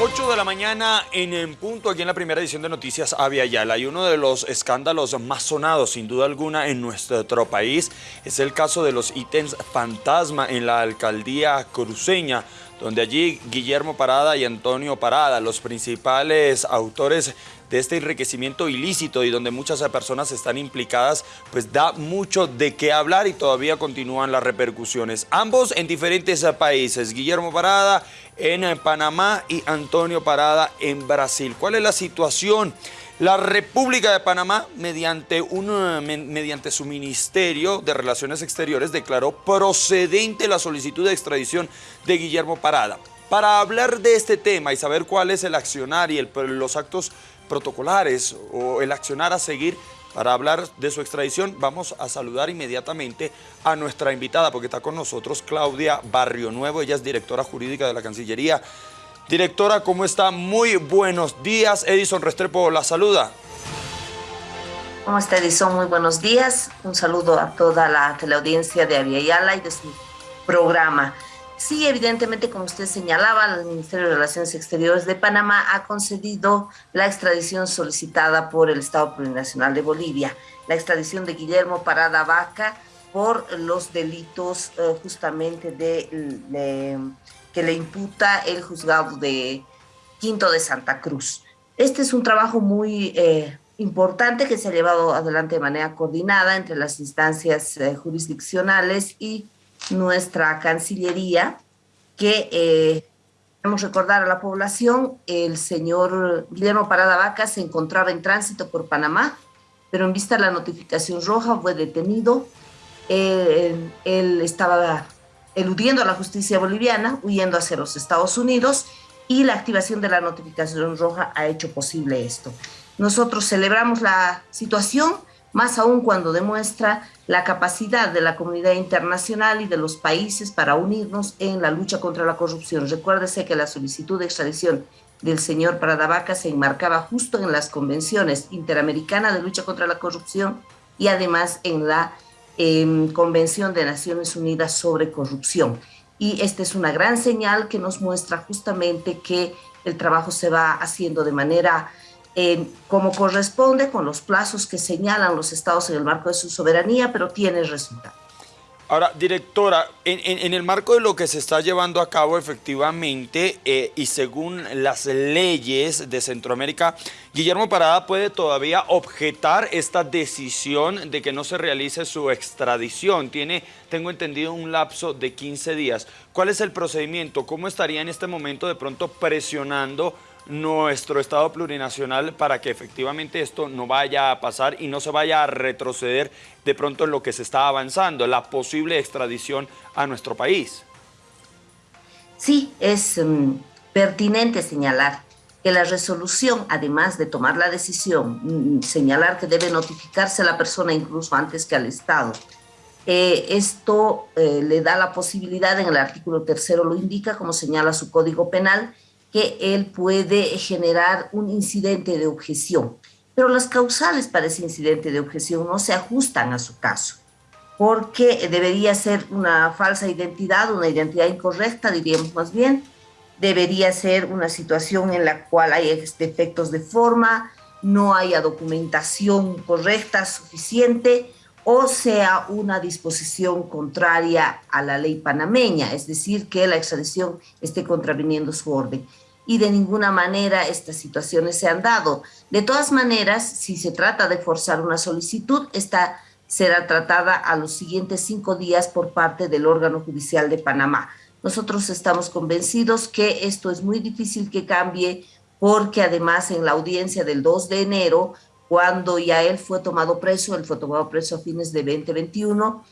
8 de la mañana en, en, punto aquí en la primera edición de Noticias Avia Yala y uno de los escándalos más sonados sin duda alguna en nuestro país es el caso de los ítems fantasma en la alcaldía cruceña donde allí Guillermo Parada y Antonio Parada, los principales autores de este enriquecimiento ilícito y donde muchas personas están implicadas, pues da mucho de qué hablar y todavía continúan las repercusiones. Ambos en diferentes países, Guillermo Parada en Panamá y Antonio Parada en Brasil. ¿Cuál es la situación? La República de Panamá, mediante, mediante su Ministerio de Relaciones Exteriores, declaró procedente la solicitud de extradición de Guillermo Parada. Para hablar de este tema y saber cuál es el accionar y los actos protocolares o el accionar a seguir para hablar de su extradición, vamos a saludar inmediatamente a nuestra invitada, porque está con nosotros Claudia Barrio Nuevo, ella es directora jurídica de la Cancillería. Directora, ¿cómo está? Muy buenos días. Edison Restrepo la saluda. ¿Cómo está Edison? Muy buenos días. Un saludo a toda la teleaudiencia de Aviala y de su programa. Sí, evidentemente, como usted señalaba, el Ministerio de Relaciones Exteriores de Panamá ha concedido la extradición solicitada por el Estado Plurinacional de Bolivia, la extradición de Guillermo Parada Vaca por los delitos eh, justamente de, que le imputa el juzgado de Quinto de Santa Cruz. Este es un trabajo muy eh, importante que se ha llevado adelante de manera coordinada entre las instancias eh, jurisdiccionales y nuestra Cancillería, que eh, queremos recordar a la población, el señor Guillermo Parada Vaca se encontraba en tránsito por Panamá, pero en vista de la notificación roja fue detenido. Eh, él estaba eludiendo a la justicia boliviana, huyendo hacia los Estados Unidos, y la activación de la notificación roja ha hecho posible esto. Nosotros celebramos la situación, más aún cuando demuestra la capacidad de la comunidad internacional y de los países para unirnos en la lucha contra la corrupción. Recuérdese que la solicitud de extradición del señor Pradavaca se enmarcaba justo en las convenciones interamericanas de lucha contra la corrupción y además en la em, Convención de Naciones Unidas sobre Corrupción. Y esta es una gran señal que nos muestra justamente que el trabajo se va haciendo de manera como corresponde con los plazos que señalan los estados en el marco de su soberanía, pero tiene resultado. Ahora, directora, en, el marco de lo que se está llevando a cabo efectivamente eh, y según las leyes de Centroamérica, Guillermo Parada puede todavía objetar esta decisión de que no se realice su extradición. Tiene, tengo entendido, un lapso de 15 días. ¿Cuál es el procedimiento? ¿Cómo estaría en este momento de pronto presionando nuestro Estado plurinacional para que efectivamente esto no vaya a pasar y no se vaya a retroceder de pronto en lo que se está avanzando, la posible extradición a nuestro país. Sí, es mm, pertinente señalar que la resolución, además de tomar la decisión, mm, señalar que debe notificarse a la persona incluso antes que al Estado, eh, esto eh, le da la posibilidad, en el artículo tercero lo indica, como señala su Código Penal, que él puede generar un incidente de objeción. Pero las causales para ese incidente de objeción no se ajustan a su caso, porque debería ser una falsa identidad, una identidad incorrecta, diríamos más bien, debería ser una situación en la cual hay defectos de forma, no haya documentación correcta, suficiente, o sea una disposición contraria a la ley panameña, es decir, que la extradición esté contraviniendo su orden. Y de ninguna manera estas situaciones se han dado. De todas maneras, si se trata de forzar una solicitud, esta será tratada a los siguientes cinco días por parte del órgano judicial de Panamá. Nosotros estamos convencidos que esto es muy difícil que cambie porque además en la audiencia del 2 de enero cuando ya él fue tomado preso, él fue tomado preso a fines de 2021,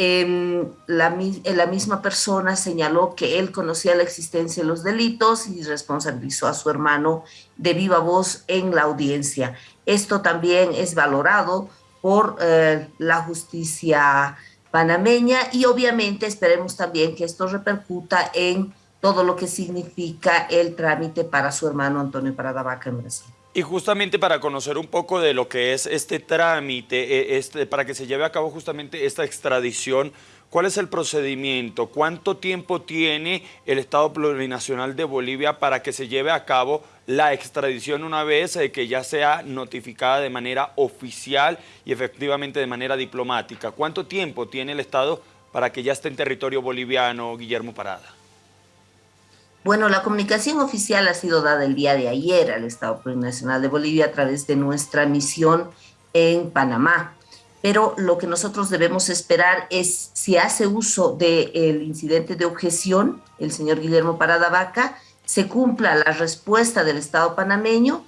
eh, la, la, misma persona señaló que él conocía la existencia de los delitos y responsabilizó a su hermano de viva voz en la audiencia. Esto también es valorado por eh, la justicia panameña y obviamente esperemos también que esto repercuta en todo lo que significa el trámite para su hermano Antonio Paradavaca en Brasil. Y justamente para conocer un poco de lo que es este trámite, eh, este, para que se lleve a cabo justamente esta extradición, ¿Cuál es el procedimiento? ¿Cuánto tiempo tiene el Estado Plurinacional de Bolivia para que se lleve a cabo la extradición una vez eh, que ya sea notificada de manera oficial y efectivamente de manera diplomática? ¿Cuánto tiempo tiene el Estado para que ya esté en territorio boliviano, Guillermo Parada? Bueno, la comunicación oficial ha sido dada el día de ayer al Estado Plurinacional de Bolivia a través de nuestra misión en Panamá pero lo que nosotros debemos esperar es si hace uso del incidente de objeción, el señor Guillermo Parada Vaca, se cumpla la respuesta del Estado panameño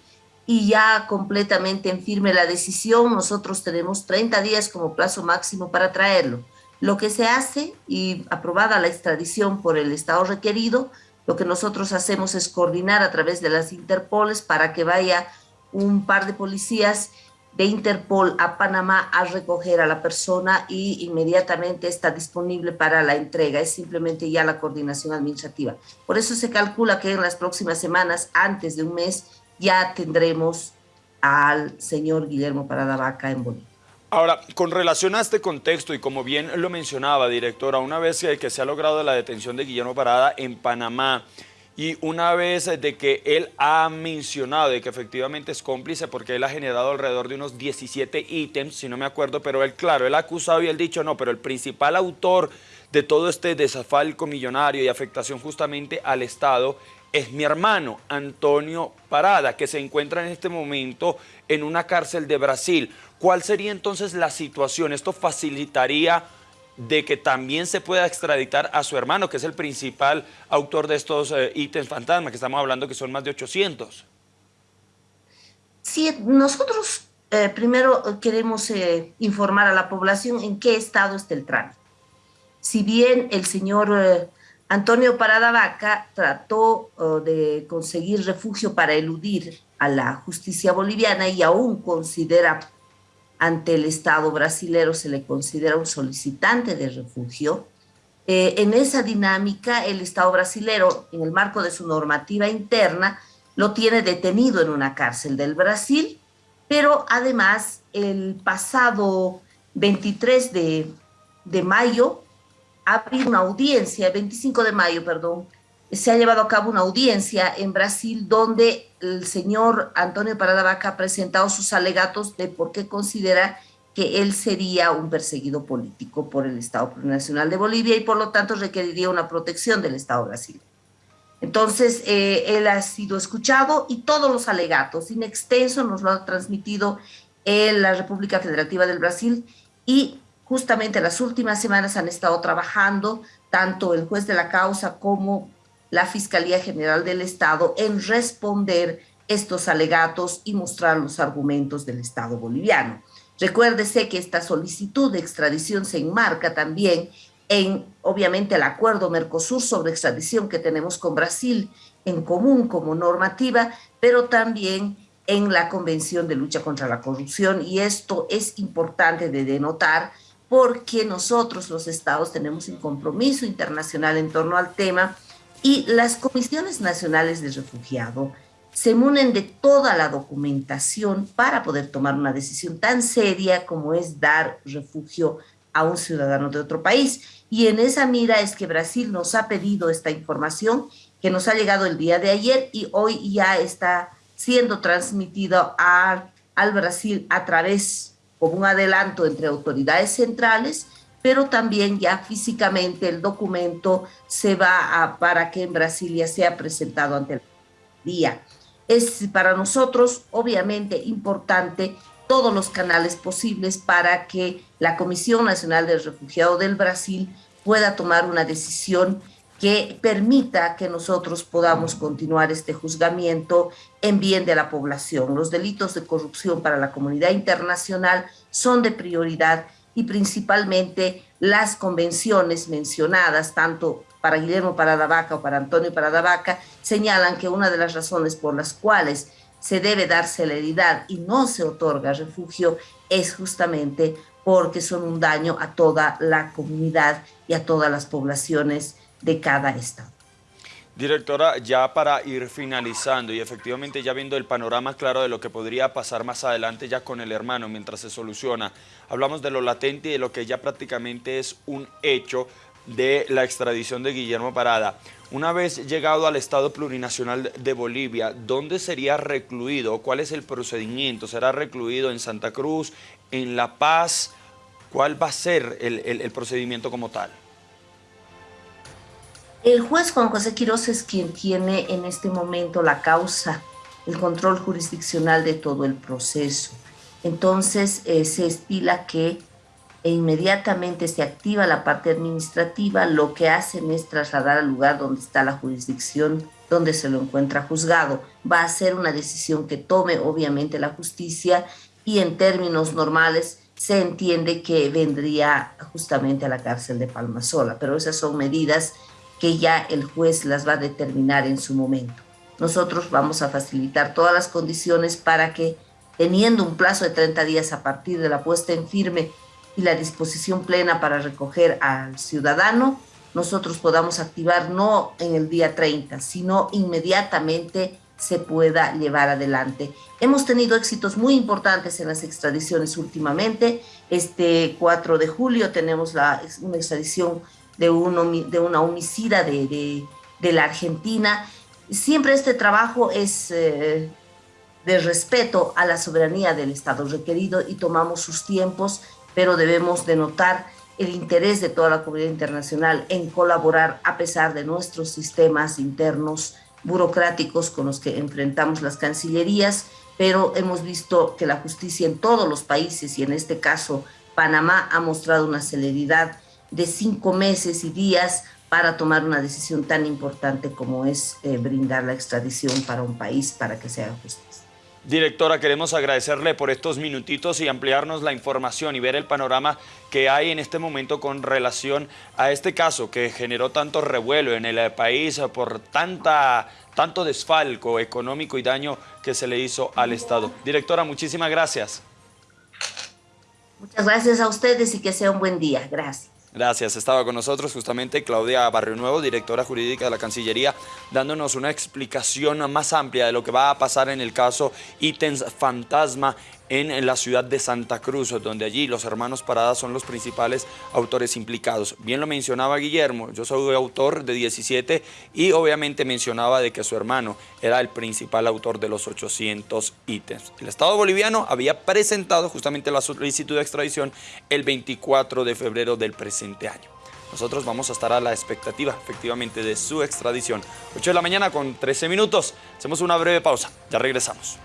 y ya completamente en firme la decisión, nosotros tenemos 30 días como plazo máximo para traerlo. Lo que se hace y aprobada la extradición por el Estado requerido, lo que nosotros hacemos es coordinar a través de las Interpoles para que vaya un par de policías de Interpol a Panamá a recoger a la persona y inmediatamente está disponible para la entrega. Es simplemente ya la coordinación administrativa. Por eso se calcula que en las próximas semanas, antes de un mes, ya tendremos al señor Guillermo Vaca en Bolivia. Ahora, con relación a este contexto, y como bien lo mencionaba, directora, una vez que se ha logrado la detención de Guillermo Parada en Panamá, y una vez de que él ha mencionado que efectivamente es cómplice porque él ha generado alrededor de unos 17 ítems, si no me acuerdo, pero él, claro, él ha acusado y él dicho no, pero el principal autor de todo este desafalco millonario y afectación justamente al Estado es mi hermano Antonio Parada, que se encuentra en este momento en una cárcel de Brasil. ¿Cuál sería entonces la situación? ¿Esto facilitaría de que también se pueda extraditar a su hermano, que es el principal autor de estos eh, ítems fantasma, que estamos hablando que son más de 800. Sí, nosotros eh, primero queremos eh, informar a la población en qué estado está el trámite. Si bien el señor Antonio Parada Vaca trató de conseguir refugio para eludir a la justicia boliviana y aún considera ante el Estado brasilero se le considera un solicitante de refugio. Eh, en esa dinámica, el Estado brasilero, en el marco de su normativa interna, lo tiene detenido en una cárcel del Brasil, pero además el pasado 23 de, de mayo, ha habido una audiencia, 25 de mayo, perdón, se ha llevado a cabo una audiencia en Brasil donde el señor Antonio Parada Vaca ha presentado sus alegatos de por qué considera que él sería un perseguido político por el Estado Nacional de Bolivia y por lo tanto requeriría una protección del Estado brasileño. Entonces, eh, él ha sido escuchado y todos los alegatos in extenso nos lo ha transmitido en la República Federativa del Brasil y justamente las últimas semanas han estado trabajando tanto el juez de la causa como la Fiscalía General del Estado en responder estos alegatos y mostrar los argumentos del Estado boliviano. Recuérdese que esta solicitud de extradición se enmarca también en, obviamente, el acuerdo Mercosur sobre extradición que tenemos con Brasil en común como normativa, pero también en la Convención de Lucha contra la Corrupción y esto es importante de denotar porque nosotros los estados tenemos un compromiso internacional en torno al tema y las comisiones nacionales de refugiado se munen de toda la documentación para poder tomar una decisión tan seria como es dar refugio a un ciudadano de otro país. Y en esa mira es que Brasil nos ha pedido esta información que nos ha llegado el día de ayer y hoy ya está siendo transmitido al Brasil a través, como un adelanto entre autoridades centrales, pero también ya físicamente el documento se va a, para que en Brasilia sea presentado ante el día. Es para nosotros obviamente importante todos los canales posibles para que la Comisión Nacional del Refugiado del Brasil pueda tomar una decisión que permita que nosotros podamos continuar este juzgamiento en bien de la población. Los delitos de corrupción para la comunidad internacional son de prioridad y principalmente las convenciones mencionadas, tanto para Guillermo Vaca o para Antonio Vaca, señalan que una de las razones por las cuales se debe dar celeridad y no se otorga refugio es justamente porque son un daño a toda la comunidad y a todas las poblaciones de cada estado. Directora, ya para ir finalizando y efectivamente ya viendo el panorama claro de lo que podría pasar más adelante ya con el hermano mientras se soluciona, hablamos de lo latente y de lo que ya prácticamente es un hecho de la extradición de Guillermo Parada. Una vez llegado al Estado Plurinacional de Bolivia, ¿dónde sería recluido? ¿Cuál es el procedimiento? ¿Será recluido en Santa Cruz, en La Paz? ¿Cuál va a ser el, el procedimiento como tal? El juez Juan José Quiroz es quien tiene en este momento la causa, el control jurisdiccional de todo el proceso. Entonces eh, se estila que inmediatamente se activa la parte administrativa, lo que hacen es trasladar al lugar donde está la jurisdicción, donde se lo encuentra juzgado. Va a ser una decisión que tome obviamente la justicia y en términos normales se entiende que vendría justamente a la cárcel de Palmasola, pero esas son medidas que ya el juez las va a determinar en su momento. Nosotros vamos a facilitar todas las condiciones para que, teniendo un plazo de 30 días a partir de la puesta en firme y la disposición plena para recoger al ciudadano, nosotros podamos activar no en el día 30, sino inmediatamente se pueda llevar adelante. Hemos tenido éxitos muy importantes en las extradiciones últimamente. Este 4 de julio tenemos la, una extradición de, de una homicida de, la Argentina. Siempre este trabajo es eh, de respeto a la soberanía del Estado requerido y tomamos sus tiempos, pero debemos denotar el interés de toda la comunidad internacional en colaborar a pesar de nuestros sistemas internos burocráticos con los que enfrentamos las cancillerías, pero hemos visto que la justicia en todos los países y en este caso Panamá ha mostrado una celeridad de cinco meses y días para tomar una decisión tan importante como es eh, brindar la extradición para un país para que se haga justicia. Directora, queremos agradecerle por estos minutitos y ampliarnos la información y ver el panorama que hay en este momento con relación a este caso que generó tanto revuelo en el país por tanta, tanto desfalco económico y daño que se le hizo al Estado. Directora, muchísimas gracias. Muchas gracias a ustedes y que sea un buen día. Gracias. Gracias. Estaba con nosotros justamente Claudia Barrio Nuevo, directora jurídica de la Cancillería, dándonos una explicación más amplia de lo que va a pasar en el caso ítems fantasma en la ciudad de Santa Cruz, donde allí los hermanos Paradas son los principales autores implicados. Bien lo mencionaba Guillermo, yo soy autor de 17 y obviamente mencionaba de que su hermano era el principal autor de los 800 ítems. El Estado boliviano había presentado justamente la solicitud de extradición el 24 de febrero del presente año. Nosotros vamos a estar a la expectativa, efectivamente, de su extradición. 8 de la mañana con 13 minutos. Hacemos una breve pausa. Ya regresamos.